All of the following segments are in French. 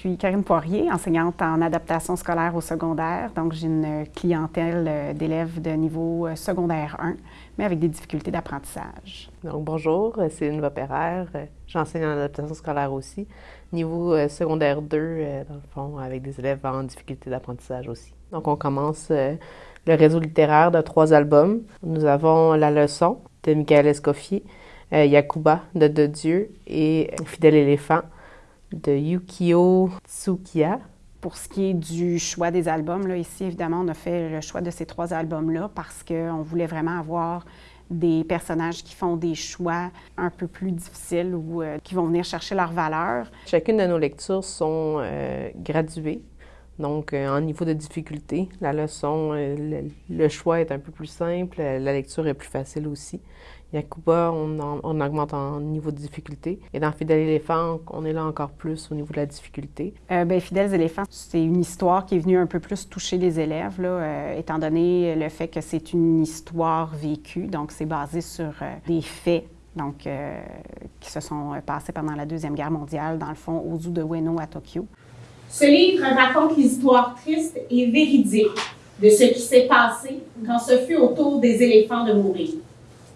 Je suis Karine Poirier, enseignante en adaptation scolaire au secondaire. Donc, j'ai une clientèle euh, d'élèves de niveau euh, secondaire 1, mais avec des difficultés d'apprentissage. Donc, bonjour, euh, c'est une Perrère. J'enseigne en adaptation scolaire aussi. Niveau secondaire 2, dans le fond, avec des élèves en difficulté d'apprentissage aussi. Donc, on commence le réseau littéraire de trois albums. Nous avons La leçon de Michael Escoffier, Yakuba de De Dieu et Fidèle éléphant de Yukio Tsukiya. Pour ce qui est du choix des albums, là, ici, évidemment, on a fait le choix de ces trois albums-là parce qu'on voulait vraiment avoir des personnages qui font des choix un peu plus difficiles ou euh, qui vont venir chercher leur valeur. Chacune de nos lectures sont euh, graduées, donc euh, en niveau de difficulté. La leçon, le, choix est un peu plus simple, la lecture est plus facile aussi. Yakuba, on, on, augmente en niveau de difficulté. Et dans Fidèles éléphants, on est là encore plus au niveau de la difficulté. Euh, ben, Fidèles éléphants, c'est une histoire qui est venue un peu plus toucher les élèves, là, euh, étant donné le fait que c'est une histoire vécue. Donc, c'est basé sur euh, des faits donc, euh, qui se sont passés pendant la Deuxième Guerre mondiale, dans le fond, au zoo de Ueno à Tokyo. Ce livre raconte l'histoire triste et véridique de ce qui s'est passé quand ce fut au tour des éléphants de mourir.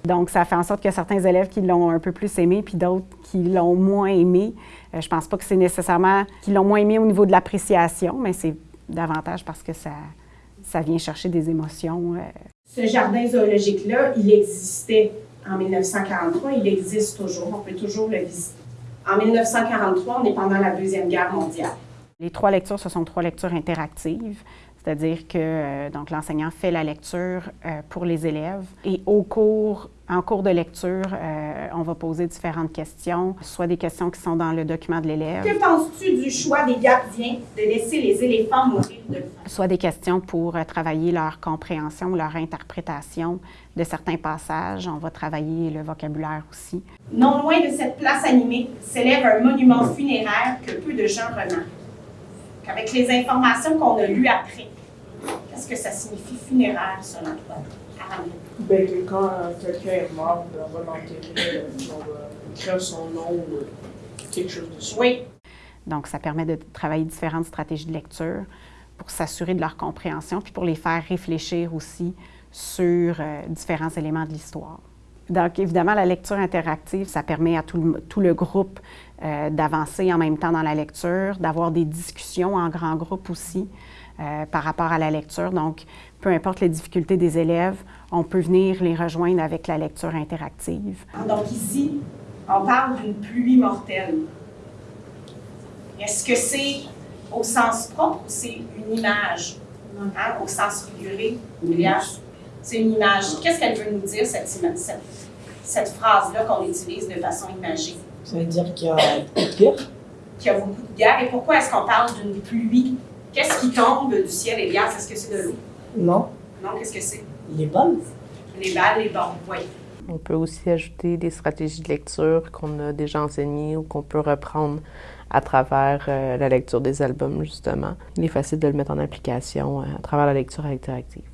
Donc, ça fait en sorte a certains élèves qui l'ont un peu plus aimé, puis d'autres qui l'ont moins aimé. Euh, je pense pas que c'est nécessairement qu'ils l'ont moins aimé au niveau de l'appréciation, mais c'est davantage parce que ça, ça vient chercher des émotions. Euh. Ce jardin zoologique-là, il existait en 1943, il existe toujours, on peut toujours le visiter. En 1943, on est pendant la Deuxième Guerre mondiale. Les trois lectures, ce sont trois lectures interactives. C'est-à-dire que euh, donc l'enseignant fait la lecture euh, pour les élèves et au cours, en cours de lecture, euh, on va poser différentes questions, soit des questions qui sont dans le document de l'élève. Que penses-tu du choix des gardiens de laisser les éléphants mourir de faim? Soit des questions pour travailler leur compréhension, leur interprétation de certains passages. On va travailler le vocabulaire aussi. Non loin de cette place animée s'élève un monument funéraire que peu de gens remarquent. Avec les informations qu'on a lues après, Qu'est-ce que ça signifie funéraire, selon toi, Ben, que quand quelqu'un est mort, on va l'enterrer, on va écrire son nom ou euh, quelque chose de ça. Oui. Donc, ça permet de travailler différentes stratégies de lecture pour s'assurer de leur compréhension, puis pour les faire réfléchir aussi sur euh, différents éléments de l'histoire. Donc, évidemment, la lecture interactive, ça permet à tout le, tout le groupe euh, d'avancer en même temps dans la lecture, d'avoir des discussions en grand groupe aussi. Euh, par rapport à la lecture. Donc, peu importe les difficultés des élèves, on peut venir les rejoindre avec la lecture interactive. Donc ici, on parle d'une pluie mortelle. Est-ce que c'est au sens propre ou c'est une image? Hein? Au sens figuré, c'est une image. Qu'est-ce qu'elle veut nous dire, cette, cette, cette phrase-là qu'on utilise de façon imagée? Ça veut dire qu'il y a beaucoup de guerre. Qu'il y a beaucoup de guerre. Et pourquoi est-ce qu'on parle d'une pluie? Qu'est-ce qui tombe du ciel et gaz? Est-ce que c'est de l'eau? Non. Non, qu'est-ce que c'est? Les balles. Les balles, les bombes, oui. On peut aussi ajouter des stratégies de lecture qu'on a déjà enseignées ou qu'on peut reprendre à travers euh, la lecture des albums, justement. Il est facile de le mettre en application euh, à travers la lecture interactive.